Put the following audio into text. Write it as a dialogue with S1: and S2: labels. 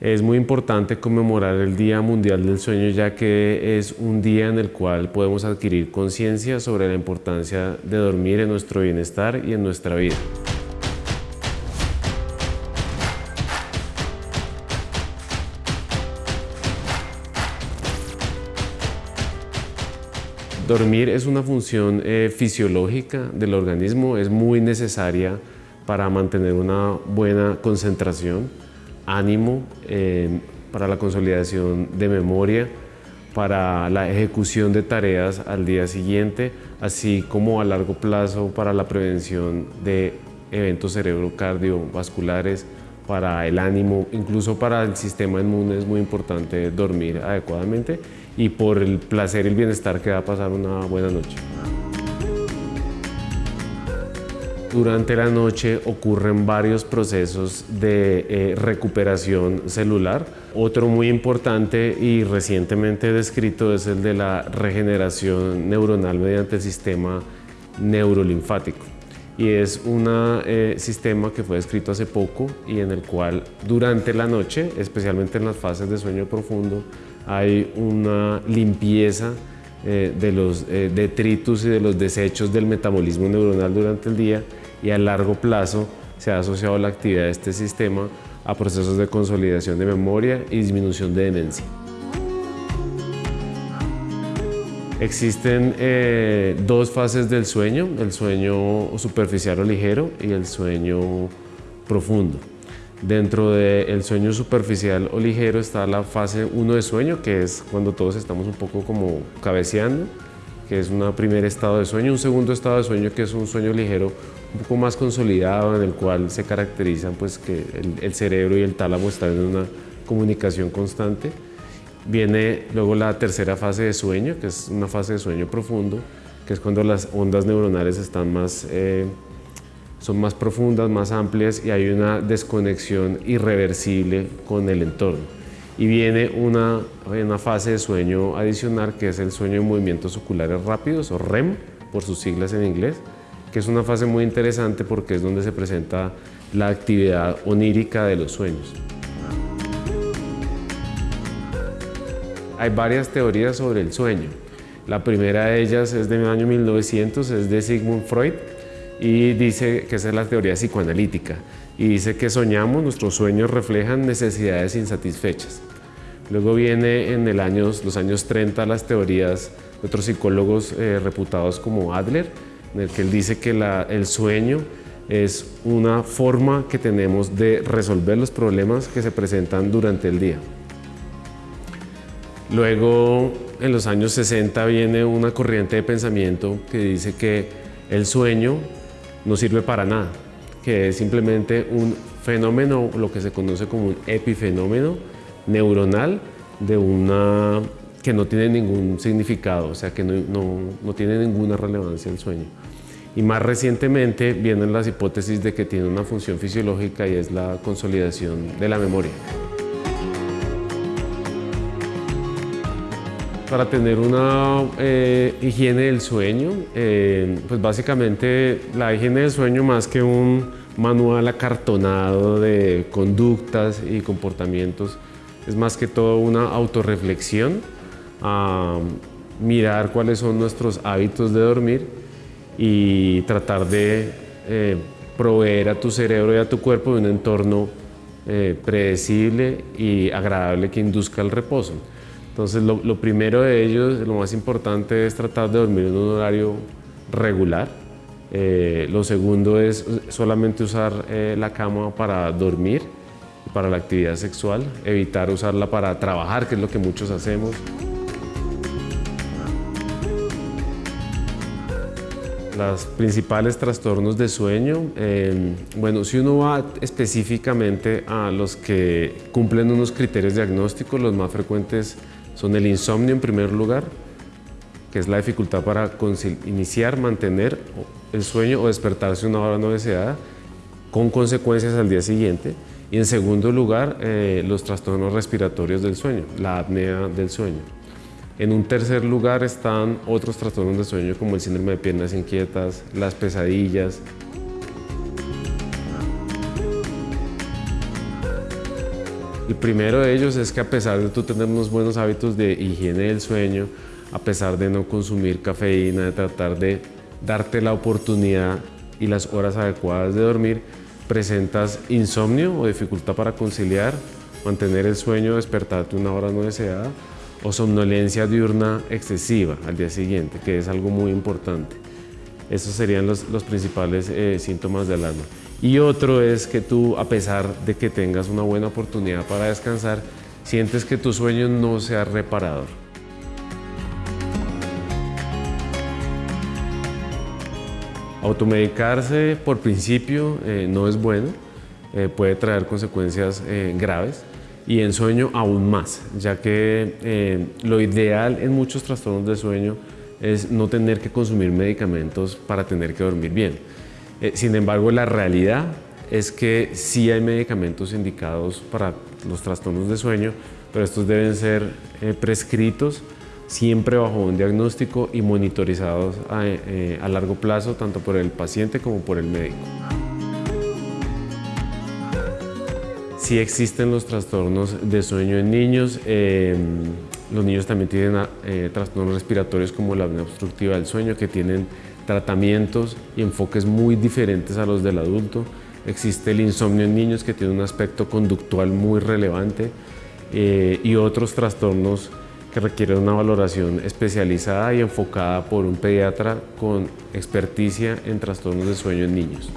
S1: Es muy importante conmemorar el Día Mundial del Sueño ya que es un día en el cual podemos adquirir conciencia sobre la importancia de dormir en nuestro bienestar y en nuestra vida. Dormir es una función eh, fisiológica del organismo, es muy necesaria para mantener una buena concentración, ánimo, eh, para la consolidación de memoria, para la ejecución de tareas al día siguiente, así como a largo plazo para la prevención de eventos cerebrocardiovasculares, para el ánimo, incluso para el sistema inmune es muy importante dormir adecuadamente y por el placer y el bienestar que da pasar una buena noche. Durante la noche ocurren varios procesos de eh, recuperación celular. Otro muy importante y recientemente descrito es el de la regeneración neuronal mediante el sistema neurolinfático. Y es un eh, sistema que fue descrito hace poco y en el cual durante la noche, especialmente en las fases de sueño profundo, hay una limpieza eh, de los eh, detritus y de los desechos del metabolismo neuronal durante el día y a largo plazo se ha asociado la actividad de este sistema a procesos de consolidación de memoria y disminución de demencia. Existen eh, dos fases del sueño, el sueño superficial o ligero y el sueño profundo. Dentro del sueño superficial o ligero está la fase 1 de sueño, que es cuando todos estamos un poco como cabeceando, que es un primer estado de sueño, un segundo estado de sueño que es un sueño ligero un poco más consolidado en el cual se caracterizan pues que el, cerebro y el tálamo están en una comunicación constante. Viene luego la tercera fase de sueño, que es una fase de sueño profundo, que es cuando las ondas neuronales están más eh, son más profundas, más amplias y hay una desconexión irreversible con el entorno. Y viene una, una fase de sueño adicional que es el sueño de movimientos oculares rápidos o REM, por sus siglas en inglés, que es una fase muy interesante porque es donde se presenta la actividad onírica de los sueños. Hay varias teorías sobre el sueño. La primera de ellas es del año 1900, es de Sigmund Freud, y dice que esa es la teoría psicoanalítica y dice que soñamos, nuestros sueños reflejan necesidades insatisfechas. Luego viene en el años, los años 30 las teorías de otros psicólogos eh, reputados como Adler, en el que él dice que el sueño es una forma que tenemos de resolver los problemas que se presentan durante el día. Luego, en los años 60 viene una corriente de pensamiento que dice que el sueño no sirve para nada, que es simplemente un fenómeno, lo que se conoce como un epifenómeno neuronal de una que no tiene ningún significado, o sea que no, tiene ninguna relevancia el sueño. Y más recientemente vienen las hipótesis de que tiene una función fisiológica y es la consolidación de la memoria. Para tener una eh, higiene del sueño, eh, pues básicamente la higiene del sueño más que un manual acartonado de conductas y comportamientos, es más que todo una autorreflexión, a mirar cuáles son nuestros hábitos de dormir y tratar de eh, proveer a tu cerebro y a tu cuerpo de un entorno predecible y agradable que induzca el reposo. Entonces, lo, primero de ellos, lo más importante es tratar de dormir en un horario regular. Eh, lo segundo es solamente usar eh, la cama para dormir, para la actividad sexual, evitar usarla para trabajar, que es lo que muchos hacemos. Los principales trastornos de sueño, eh, bueno, si uno va específicamente a los que cumplen unos criterios diagnósticos, los más frecuentes son el insomnio en primer lugar, que es la dificultad para iniciar, mantener el sueño o despertarse una hora no deseada, con consecuencias al día siguiente. Y en segundo lugar, eh, los trastornos respiratorios del sueño, la apnea del sueño. En un tercer lugar están otros trastornos de sueño como el síndrome de piernas inquietas, las pesadillas, El primero de ellos es que a pesar de tú tener unos buenos hábitos de higiene del sueño, a pesar de no consumir cafeína, de tratar de darte la oportunidad y las horas adecuadas de dormir, presentas insomnio o dificultad para conciliar, mantener el sueño, despertarte una hora no deseada o somnolencia diurna excesiva al día siguiente, que es algo muy importante. Esos serían los, principales eh, síntomas del alma. Y otro es que tú, a pesar de que tengas una buena oportunidad para descansar, sientes que tu sueño no sea reparador. Automedicarse por principio eh, no es bueno, eh, puede traer consecuencias graves y en sueño aún más, ya que lo ideal en muchos trastornos de sueño es no tener que consumir medicamentos para tener que dormir bien. Eh, sin embargo, la realidad es que sí hay medicamentos indicados para los trastornos de sueño, pero estos deben ser eh, prescritos siempre bajo un diagnóstico y monitorizados a, eh, a, largo plazo, tanto por el paciente como por el médico. Sí existen los trastornos de sueño en niños. Los niños también tienen eh, trastornos respiratorios como la apnea obstructiva del sueño que tienen tratamientos y enfoques muy diferentes a los del adulto. Existe el insomnio en niños que tiene un aspecto conductual muy relevante eh, y otros trastornos que requieren una valoración especializada y enfocada por un pediatra con experticia en trastornos de sueño en niños.